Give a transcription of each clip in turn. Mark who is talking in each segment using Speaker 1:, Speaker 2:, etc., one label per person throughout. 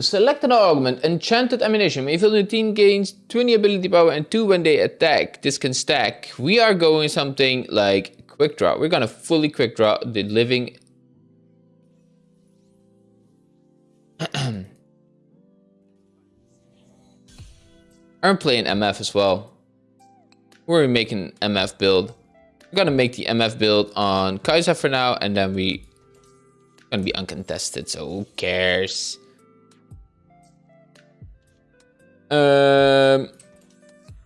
Speaker 1: Select an augment, enchanted ammunition. Fill the team gains 20 ability power and 2 when they attack. This can stack. We are going something like quick draw. We're gonna fully quick draw the living. I'm playing MF as well. We're making MF build. We're gonna make the MF build on Kai'Sa for now, and then we gonna be uncontested, so who cares? Um,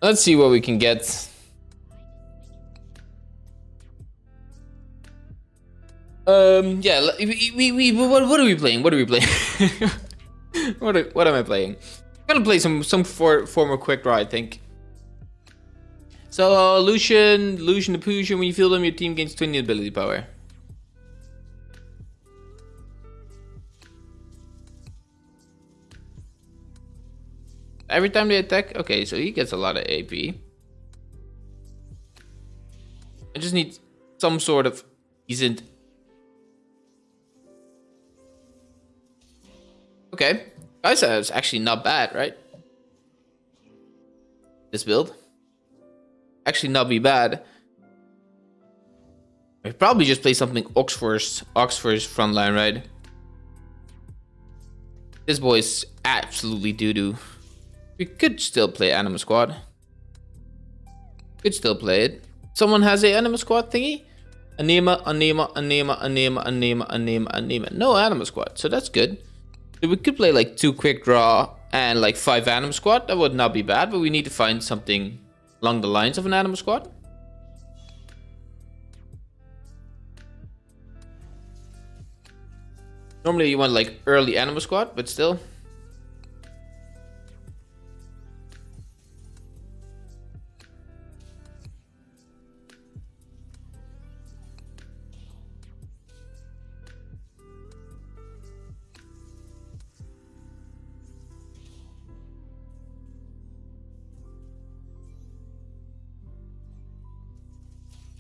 Speaker 1: let's see what we can get. Um, yeah, we, we, we what, what are we playing? What are we playing? what, are, what am I playing? I'm gonna play some, some for, former quick draw, I think. So, uh, Lucian, Lucian the Pusher, when you feel them, your team gains 20 ability power. Every time they attack? Okay, so he gets a lot of AP. I just need some sort of decent... Okay. Kai'Sa is actually not bad, right? This build. Actually not be bad. I probably just play something Oxforce Oxforce frontline, right? This boy is absolutely doo-doo. We could still play Anima Squad. Could still play it. Someone has a Anima Squad thingy? Anima, Anima, Anima, Anima, Anima, Anima, Anima. No Anima Squad, so that's good. So we could play like two quick draw and like five Anima Squad. That would not be bad, but we need to find something along the lines of an Anima Squad. Normally you want like early Anima Squad, but still.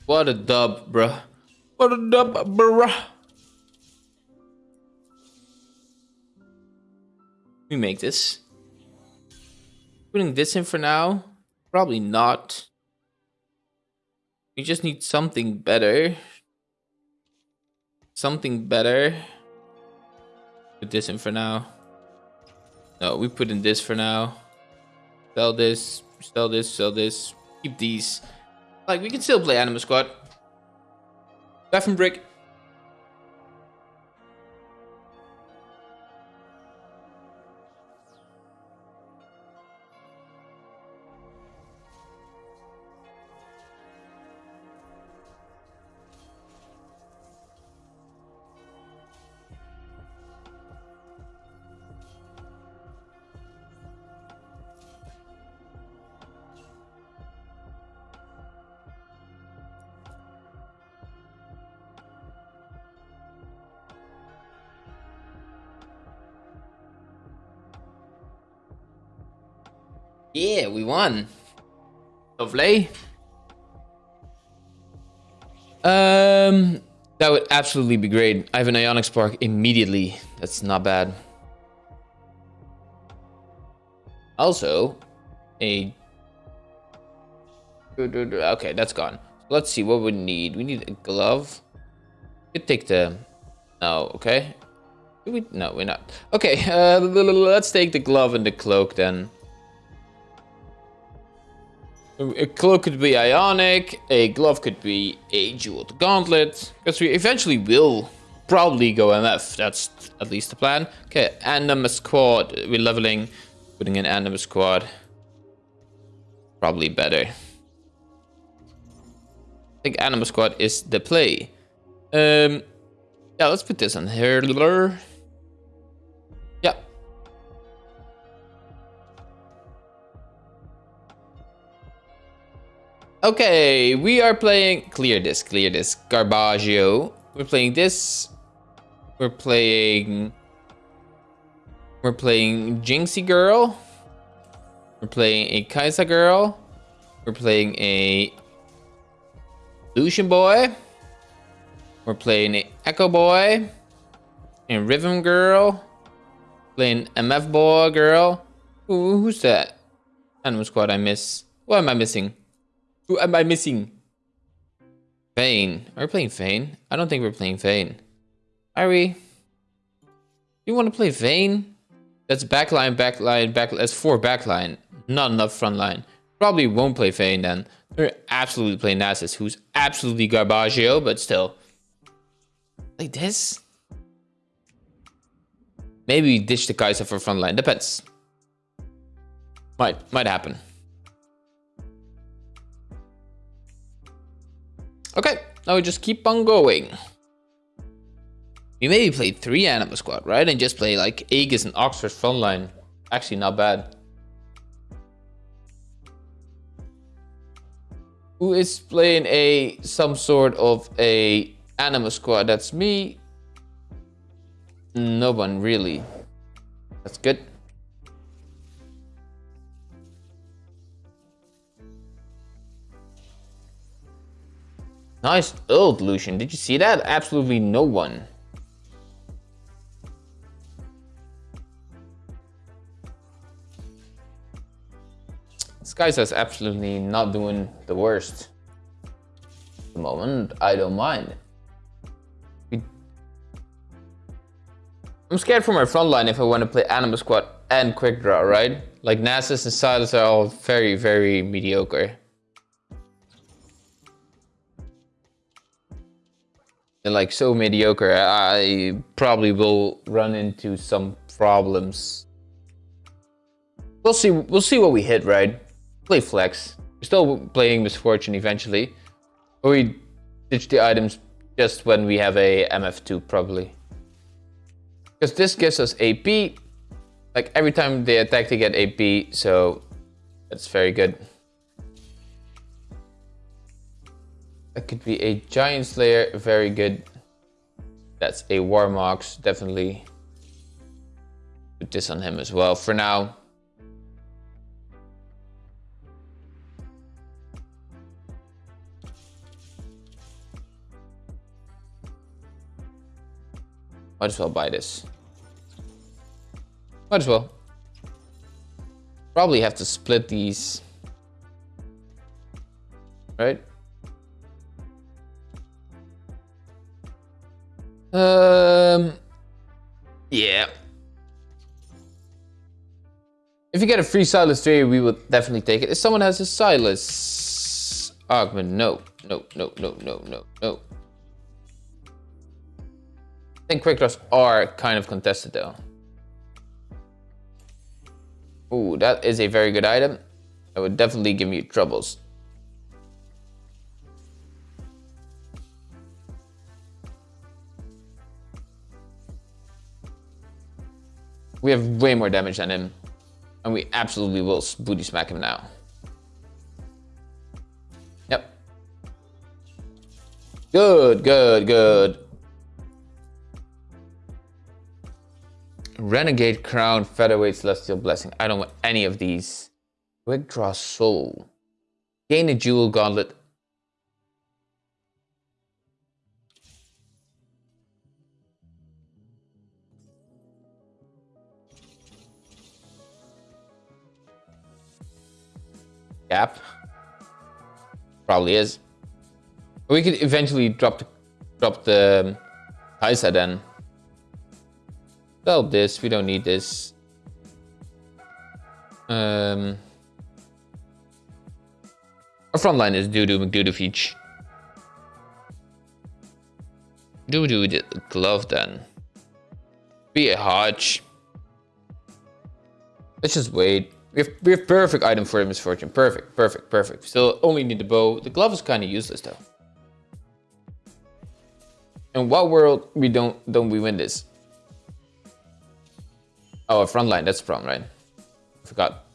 Speaker 1: What a dub, bruh. What a dub, bruh. We make this. Putting this in for now? Probably not. We just need something better. Something better. Put this in for now. No, we put in this for now. Sell this, sell this, sell this. Keep these. Like, we can still play Anima Squad. Weapon Brick. Yeah, we won. Lovely. Um, that would absolutely be great. I have an Ionic Spark immediately. That's not bad. Also, a... Okay, that's gone. Let's see what we need. We need a glove. We could take the... No, okay. We... No, we're not. Okay, uh, let's take the glove and the cloak then. A cloak could be ionic, a glove could be a jeweled gauntlet, because we eventually will probably go MF, that's at least the plan. Okay, Anima Squad, we're leveling, putting in Anima Squad. Probably better. I think Anima Squad is the play. Um, yeah, let's put this on here. Okay, we are playing... Clear this, clear this. Garbaggio. We're playing this. We're playing... We're playing Jinxie Girl. We're playing a Kai'Sa Girl. We're playing a Lucian Boy. We're playing a Ekko Boy. And Rhythm Girl. Playing MF boy girl. Ooh, who's that? Anima squad I miss. What am I missing? Who am I missing? Vayne. Are we playing Vayne? I don't think we're playing Vayne. Are we? You want to play Vayne? That's backline, backline, back. That's four backline. Not enough frontline. Probably won't play Vayne then. We're absolutely playing Nasus, who's absolutely garbaggio, but still. Like this? Maybe ditch the Kai'Sa for frontline. Depends. Might might happen. Okay, now we just keep on going. We maybe play three Anima Squad, right? And just play like Aegis and Oxforce frontline. Actually, not bad. Who is playing a some sort of a Anima Squad? That's me. No one really. That's good. Nice ult, Lucian. Did you see that? Absolutely no one. Kai'Sa's absolutely not doing the worst. At the moment, I don't mind. I'm scared for my front line if I want to play Anima Squad and Quick Draw, right? Like Nasus and Sylas are all very, very mediocre. Like so mediocre, I probably will run into some problems. We'll see. We'll see what we hit, right? Play flex. We're still playing Miss Fortune eventually, or we ditch the items just when we have a MF2 probably. Because this gives us AP. Like every time they attack, they get AP, so that's very good. That could be a Giant Slayer, very good. That's a Warmog's, definitely. Put this on him as well for now. Might as well buy this. Might as well. Probably have to split these. Right? Um, yeah. If you get a free Sylas 3, we would definitely take it. If someone has a Sylas augment, no, no, no, no, no, no, no. I think quick draws are kind of contested though. Ooh, that is a very good item. That would definitely give me troubles. We have way more damage than him. And we absolutely will booty smack him now. Yep. Good, good, good. Renegade Crown, Featherweight, Celestial Blessing. I don't want any of these. Quick Draw Soul. Gain a Jewel Gauntlet gap. Probably is. We could eventually drop the drop the Kai'Sa then. Sell this. We don't need this. Um, our front line is McDudu Feech. Dudu the glove then. Be a Hodge. Let's just wait. We have, we have perfect item for a Miss Fortune. Perfect, perfect, perfect. Still only need the bow. The glove is kind of useless though. In what world we don't don't we win this? Oh, a front line. That's front, right? I forgot.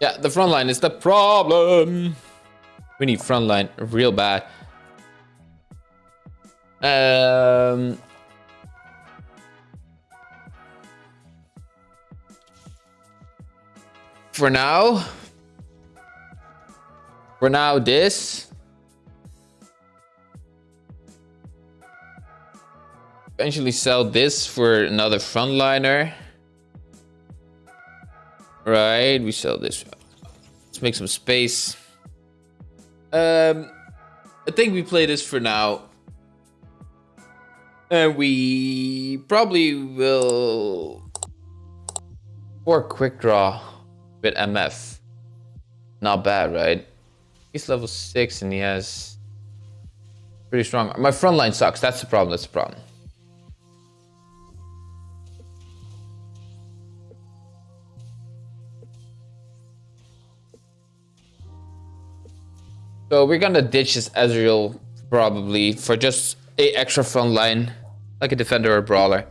Speaker 1: Yeah, the front line is the problem. We need frontline real bad. Um, for now, For now, this. Eventually sell this for another frontliner. Right, we sell this. Let's make some space. Um, I think we play this for now. And we probably will... Or quick draw with MF. Not bad, right? He's level 6 and he has... Pretty strong. My front line sucks. That's the problem. That's the problem. So we're gonna ditch this Ezreal probably for just a extra front line, like a defender or a brawler.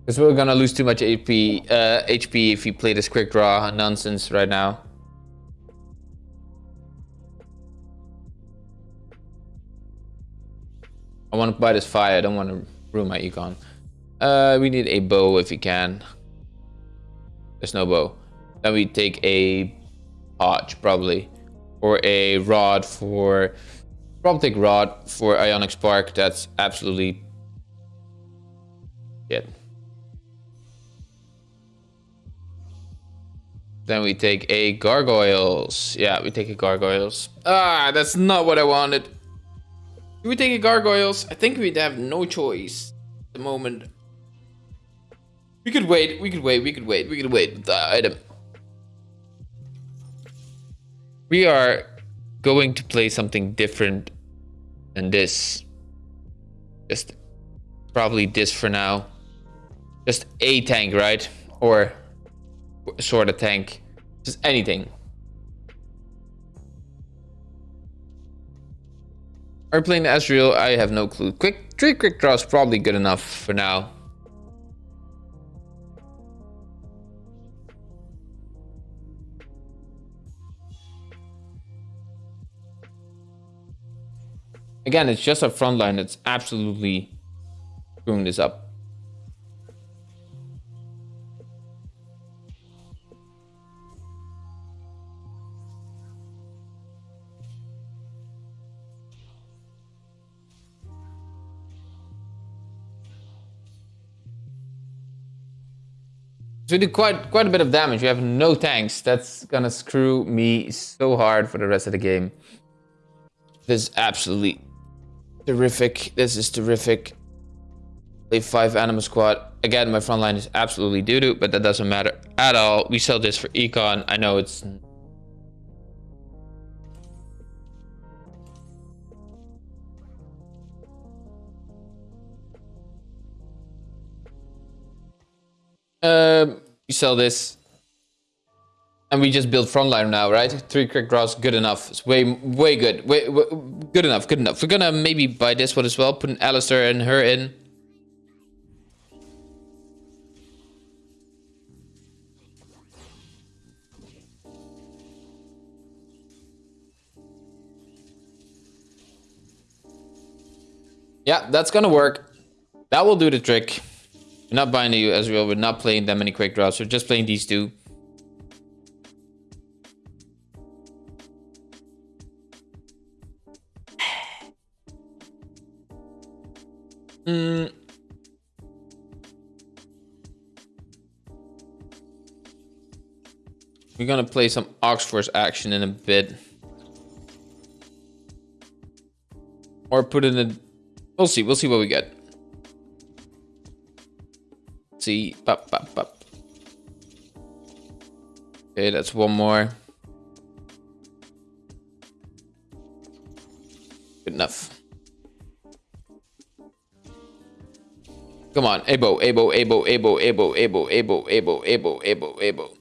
Speaker 1: Because we're gonna lose too much HP, uh, HP if we play this quick draw nonsense right now. I want to buy this fire. I don't want to ruin my econ. Uh, we need a bow if we can. There's no bow. Then we take a arch probably or a rod for take rod for ionic spark that's absolutely it. Then we take a gargoyles. Yeah we take a gargoyles. Ah that's not what i wanted. Do we take a gargoyles? I think we'd have no choice at the moment. We could wait we could wait we could wait we could wait with the item we are going to play something different than this. Just probably this for now. Just a tank, right? Or sort of tank. Just anything. Are playing Ezreal? I have no clue. Quick, three quick draws probably good enough for now. Again, it's just a front line that's absolutely screwing this up. So we do quite quite a bit of damage. We have no tanks. That's gonna screw me so hard for the rest of the game. This is absolutely Terrific. This is terrific. Play 5 Anima Squad. Again, my front line is absolutely doo-doo, but that doesn't matter at all. We sell this for Econ. I know it's... Um, we sell this. And we just build frontline now, right? Three quick draws, good enough. It's way, way good. Way, way, good enough, good enough. We're gonna maybe buy this one as well. Put an Alistar and her in. Yeah, that's gonna work. That will do the trick. We're not buying you Ezreal. We're not playing that many quick draws. We're just playing these two. Mm. We're gonna play some Oxforce action in a bit. Or put in a... We'll see. We'll see what we get. see. Pop, pop, pop. Okay, that's one more. Good enough. Come on, Abo, Abo, Abo, Abo, Abo, Abo, Abo, Abo, Abo, Abo, Abo.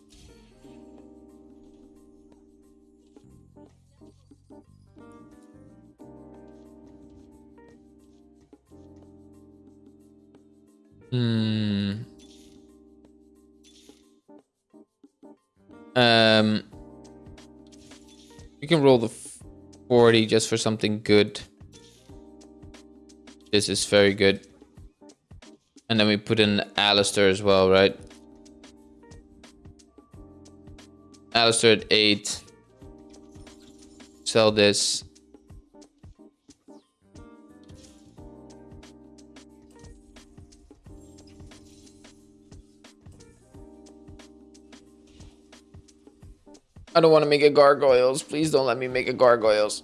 Speaker 1: Hmm. Um. We can roll the 40 just for something good. This is very good. And then we put in Alistar as well, right? Alistar at 8. Sell this. I don't want to make a gargoyles. Please don't let me make a gargoyles.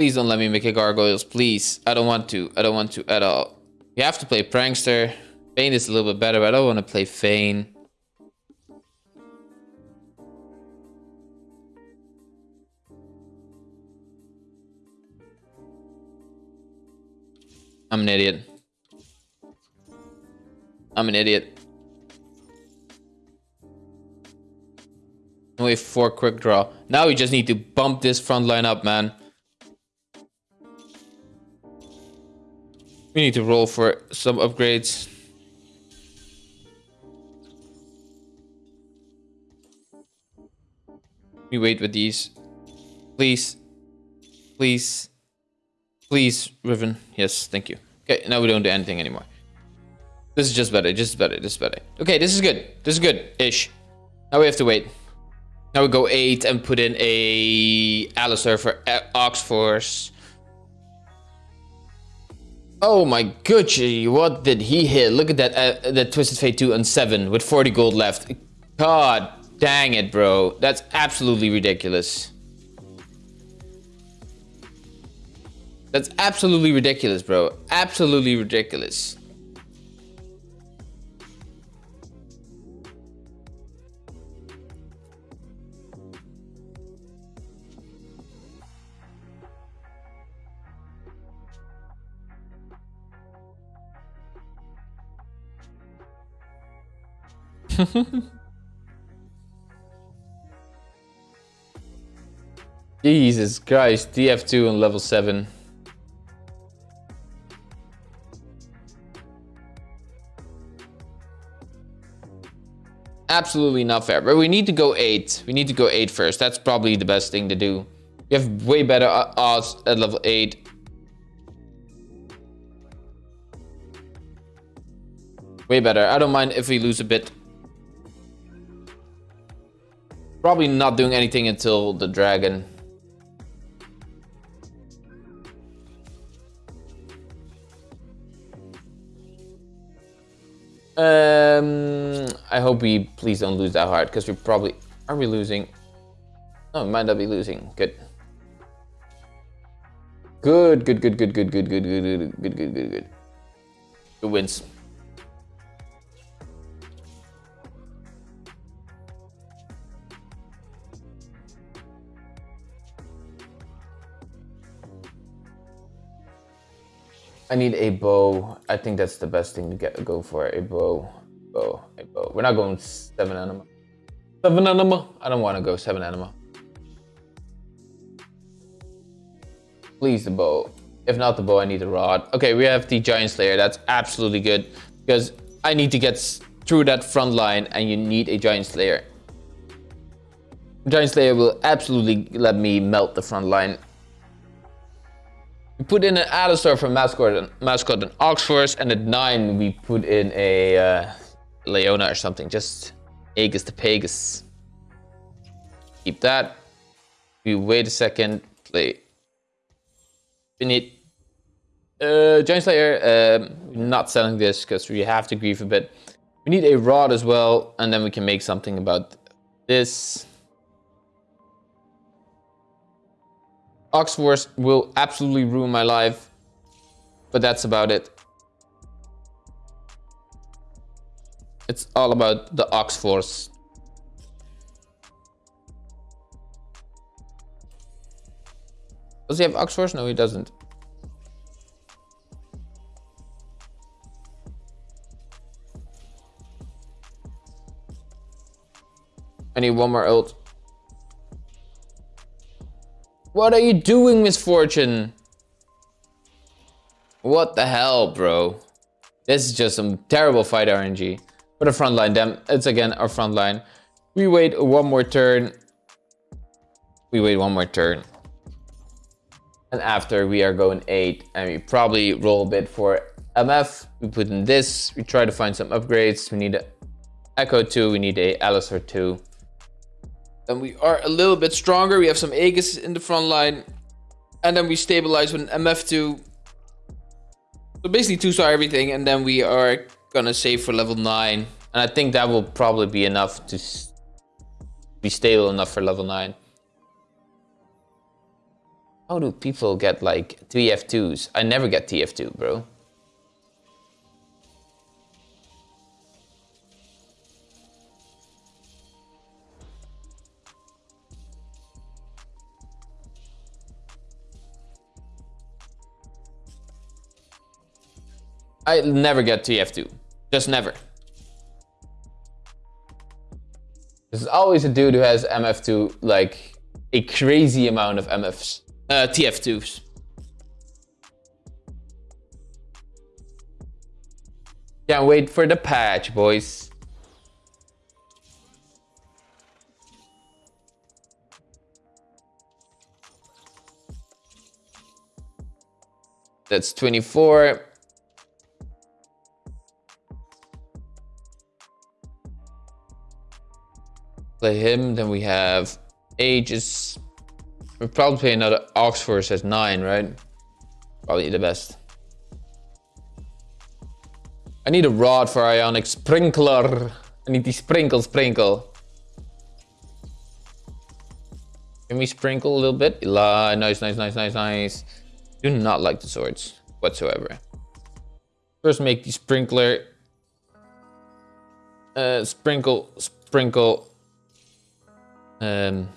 Speaker 1: Please don't let me make a gargoyles, please. I don't want to. I don't want to at all. You have to play prankster. Vayne is a little bit better, but I don't want to play Vayne. I'm an idiot. I'm an idiot. Wait for quick draw. Now we just need to bump this front line up, man. We need to roll for some upgrades. We wait with these. Please. Please. Please, Riven. Yes, thank you. Okay, now we don't do anything anymore. This is just better, just better, just better. Okay, this is good. This is good-ish. Now we have to wait. Now we go 8 and put in a Alistar for uh, Ox Force. Oh my Gucci, what did he hit? Look at that, uh, that Twisted Fate 2 on 7 with 40 gold left. God dang it, bro. That's absolutely ridiculous. That's absolutely ridiculous, bro. Absolutely ridiculous. Jesus Christ, DF2 on level 7. absolutely not fair. But we need to go 8. We need to go 8 first. That's probably the best thing to do. We have way better uh, odds at level 8. Way better. I don't mind if we lose a bit. Probably not doing anything until the dragon. Um, I hope we please don't lose that hard because we probably are we losing? Oh, might not be losing. Good. Good, good, good, good, good, good, good, good, good, good, good, good, good. Good wins. I need a bow. I think that's the best thing to get go for a bow. Bow, a bow. We're not going seven anima. Seven anima. I don't want to go seven anima. Please the bow. If not the bow, I need the rod. Okay, we have the giant slayer. That's absolutely good because I need to get through that front line, and you need a giant slayer. Giant Slayer will absolutely let me melt the front line we put in an Alistar for mascot and mascot and Oxforce, and at nine we put in a uh, Leona or something. Just Aegis to Pegasus. Keep that. We wait a second. Play. We need uh, Giant Slayer. Um, not selling this because we have to grieve a bit. We need a rod as well, and then we can make something about this. Oxforce will absolutely ruin my life, but that's about it. It's all about the Oxforce. Does he have Oxforce? No, he doesn't. I need one more ult. What are you doing, Miss Fortune? What the hell, bro? This is just some terrible fight RNG. But a front line, them. It's again our front line. We wait one more turn. We wait one more turn. And after we are going 8 and we probably roll a bit for MF, we put in this, we try to find some upgrades. We need a Ekko 2, we need a Alistar 2. Then we are a little bit stronger. We have some Aegis in the front line. And then we stabilize with an MF2. So basically two star everything. And then we are gonna save for level 9. And I think that will probably be enough to be stable enough for level 9. How do people get like TF2s? I never get TF2, bro. I never get TF2. Just never. There's always a dude who has MF2, like a crazy amount of MFs, uh, TF2s. Can't wait for the patch, boys. That's 24. Play him. Then we have Aegis. We'll probably play another Oxforce as 9, right? Probably the best. I need a rod for Ionic Sprinkler. I need the sprinkle sprinkle. Can we sprinkle a little bit? Nice, nice, nice, nice, nice. Do not like the swords whatsoever. First make the sprinkler. Uh, sprinkle, sprinkle, um,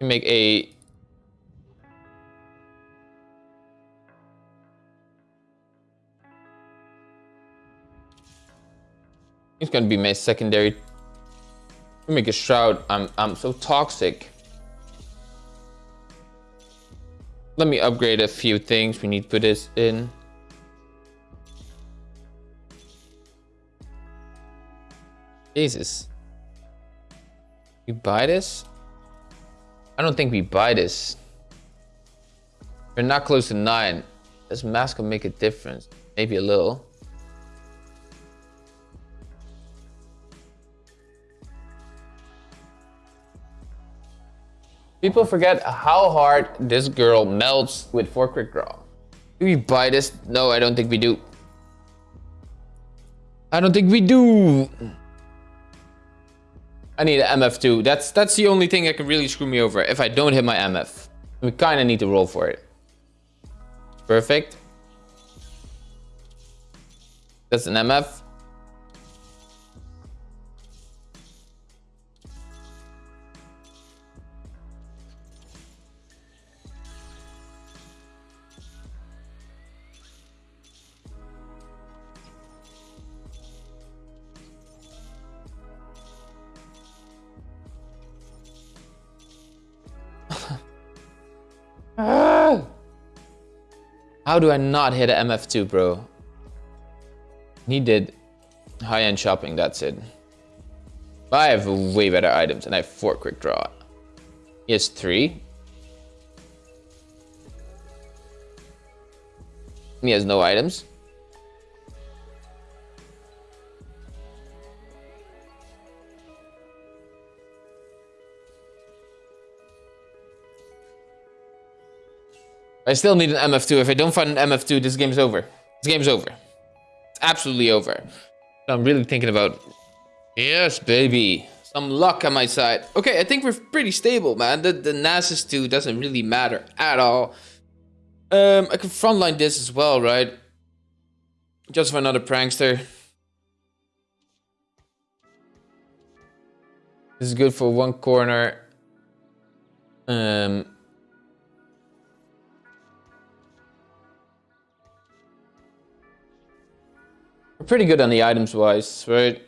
Speaker 1: make a It's gonna be my secondary. Make a shroud. I'm I'm so toxic. Let me upgrade a few things. We need to put this in. Jesus. We buy this? I don't think we buy this. We're not close to 9. This mask will make a difference. Maybe a little. People forget how hard this girl melts with 4 quick draw. Do we buy this? No, I don't think we do. I don't think we do. I need an MF2. That's that's the only thing that can really screw me over if I don't hit my MF. We kind of need to roll for it. Perfect. That's an MF. How do I not hit an MF2, bro? He did high-end shopping, that's it. I have way better items, and I have four quick draw. He has three. He has no items. I still need an MF2. If I don't find an MF2, this game's over. This game's over. It's absolutely over. I'm really thinking about... Yes, baby. Some luck on my side. Okay, I think we're pretty stable, man. The, the Nasus 2 doesn't really matter at all. Um, I can frontline this as well, right? Just for another prankster. This is good for one corner. Um, We're pretty good on the items wise, right?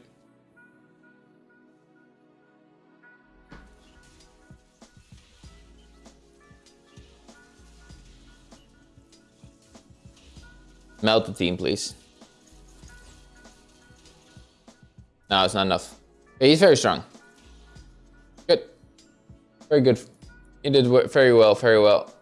Speaker 1: Melt the team, please. No, it's not enough. He's very strong. Good. Very good. He did very well, very well.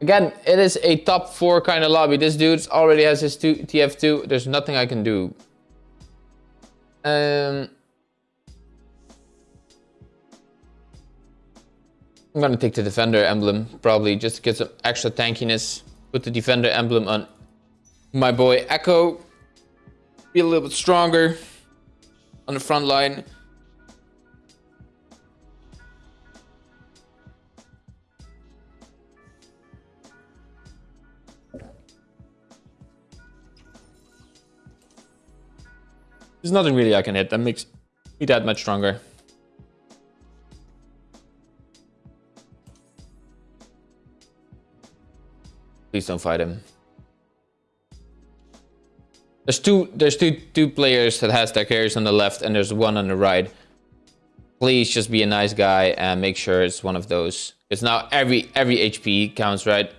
Speaker 1: Again, it is a top four kind of lobby. This dude already has his two, TF2. There's nothing I can do. Um, I'm gonna take the defender emblem, probably, just to get some extra tankiness. Put the defender emblem on my boy Ekko. Be a little bit stronger on the front line. There's nothing really I can hit that makes me that much stronger. Please don't fight him. There's two there's two two players that has their carries on the left and there's one on the right. Please just be a nice guy and make sure it's one of those. It's now every every HP counts, right?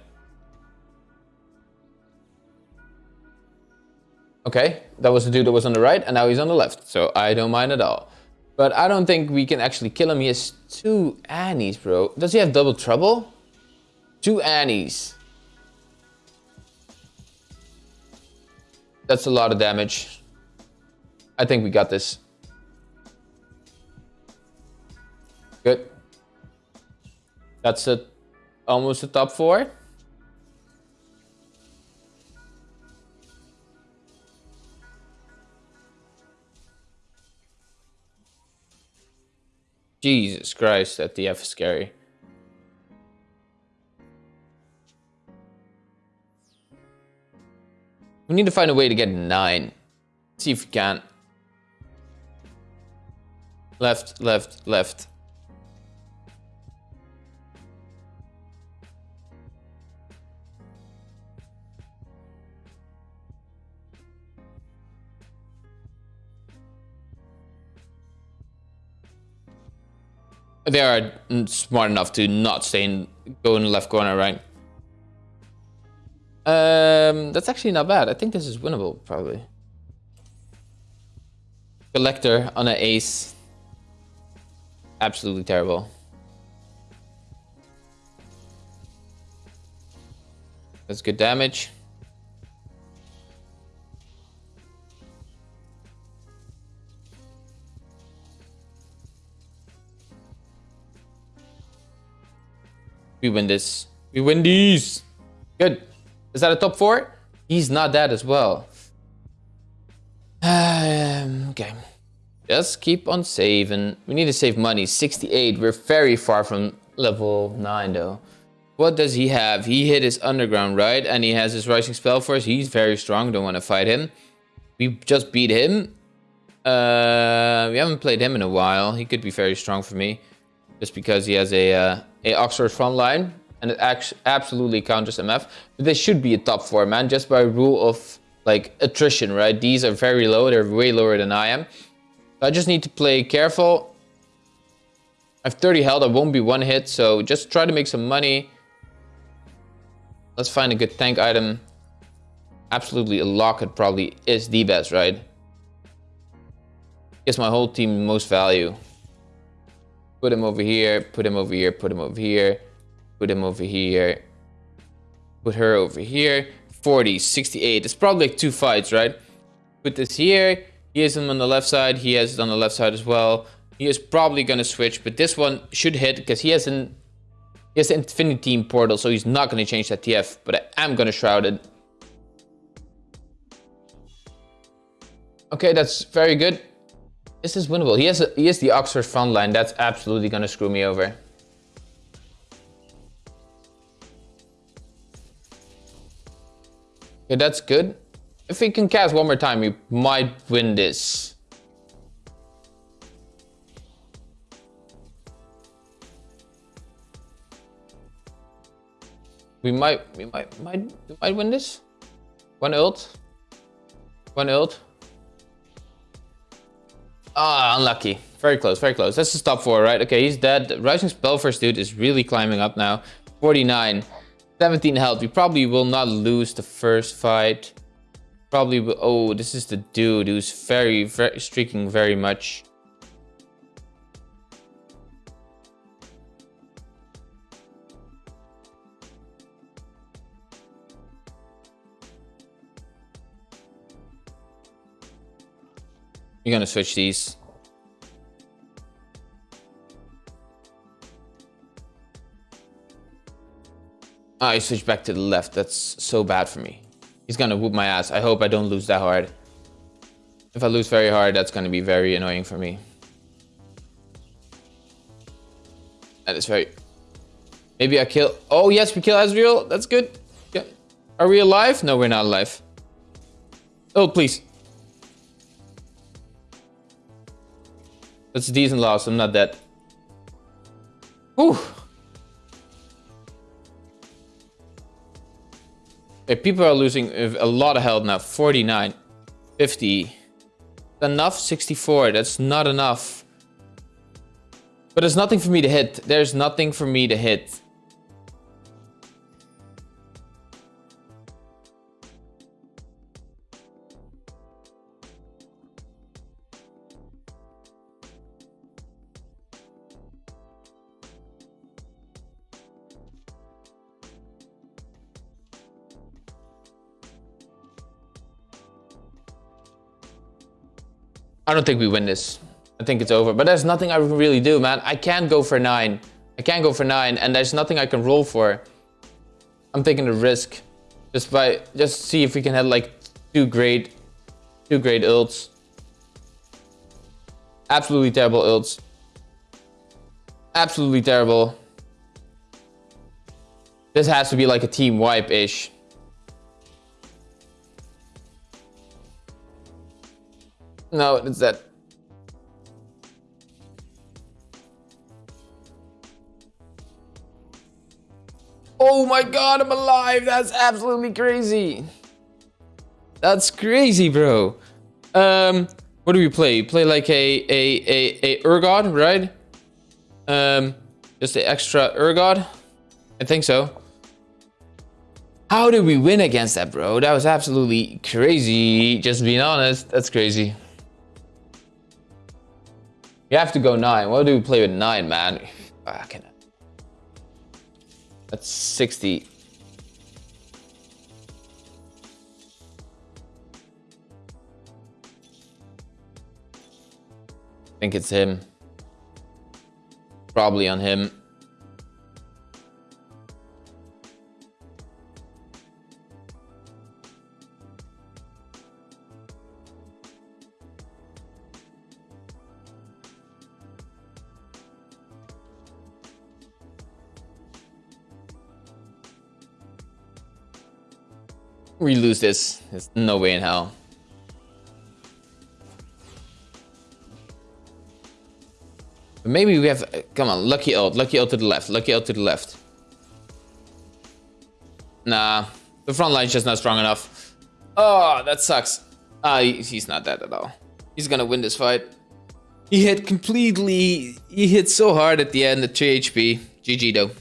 Speaker 1: Okay, that was the dude that was on the right and now he's on the left. So I don't mind at all. But I don't think we can actually kill him. He has two Annies, bro. Does he have double trouble? Two Annies. That's a lot of damage. I think we got this. Good. That's a, almost a top four. Jesus Christ, that DF is scary. We need to find a way to get 9. See if we can. Left, left, left. They are smart enough to not stay in, go in the left corner, right? Um, that's actually not bad. I think this is winnable, probably. Collector on an ace. Absolutely terrible. That's good damage. We win this. We win these. Good. Is that a top four? He's not that as well. Um, okay. Just keep on saving. We need to save money. 68. We're very far from level 9 though. What does he have? He hit his underground, right? And he has his rising spell force. He's very strong. Don't want to fight him. We just beat him. Uh, we haven't played him in a while. He could be very strong for me. Just because he has a, uh, a Oxforce front line and it absolutely counters MF. But they should be a top four, man, just by rule of like attrition, right? These are very low. They're way lower than I am. So I just need to play careful. I have 30 health. I won't be one hit. So just try to make some money. Let's find a good tank item. Absolutely, a locket probably is the best, right? Gives my whole team most value. Put him over here, put him over here, put him over here. Put him over here. Put her over here. 40, 68. It's probably like two fights, right? Put this here. He has him on the left side. He has it on the left side as well. He is probably going to switch, but this one should hit because he has an he has an Infinity Team portal, so he's not going to change that TF, but I am going to Shroud it. Okay, that's very good. This is winnable. He has a, he has the Oxforce front line. That's absolutely going to screw me over. Okay, that's good. If we can cast one more time, we might win this. We might, we might, might, might win this. One ult. One ult. Ah, unlucky. Very close, very close. That's the top four, right? Okay, he's dead. Rising Spellforce dude is really climbing up now. 49. 17 health. We probably will not lose the first fight. Probably will. Oh, this is the dude who's very, very streaking very much. You're gonna switch these. Ah, I switched back to the left. That's so bad for me. He's gonna whoop my ass. I hope I don't lose that hard. If I lose very hard, that's gonna be very annoying for me. That is very... Maybe I kill... Oh, yes, we kill Ezreal. That's good. Yeah. Are we alive? No, we're not alive. Oh, please. That's a decent loss. I'm not dead. Whew. people are losing a lot of health now. 49, 50. Enough? 64. That's not enough. But there's nothing for me to hit. There's nothing for me to hit. I don't think we win this. I think it's over. But there's nothing I can really do, man. I can't go for nine. I can't go for nine, and there's nothing I can roll for. I'm taking the risk. Just by just see if we can have like two great two great ults. Absolutely terrible ults. Absolutely terrible. This has to be like a team wipe-ish. No, it's that. Oh my god, I'm alive! That's absolutely crazy. That's crazy, bro. Um, what do we play? play like a a a a Urgot, right? Um, just the extra Urgot. I think so. How did we win against that, bro? That was absolutely crazy. Just being honest, that's crazy. You have to go nine. What do we play with nine, man? Fucking. That's 60. I think it's him. Probably on him. We lose this. There's no way in hell. But maybe we have... Come on, lucky ult. Lucky ult to the left. Lucky ult to the left. Nah. The front line's just not strong enough. Oh, that sucks. Ah, uh, he's not dead at all. He's gonna win this fight. He hit completely... He hit so hard at the end at 3 HP. GG though.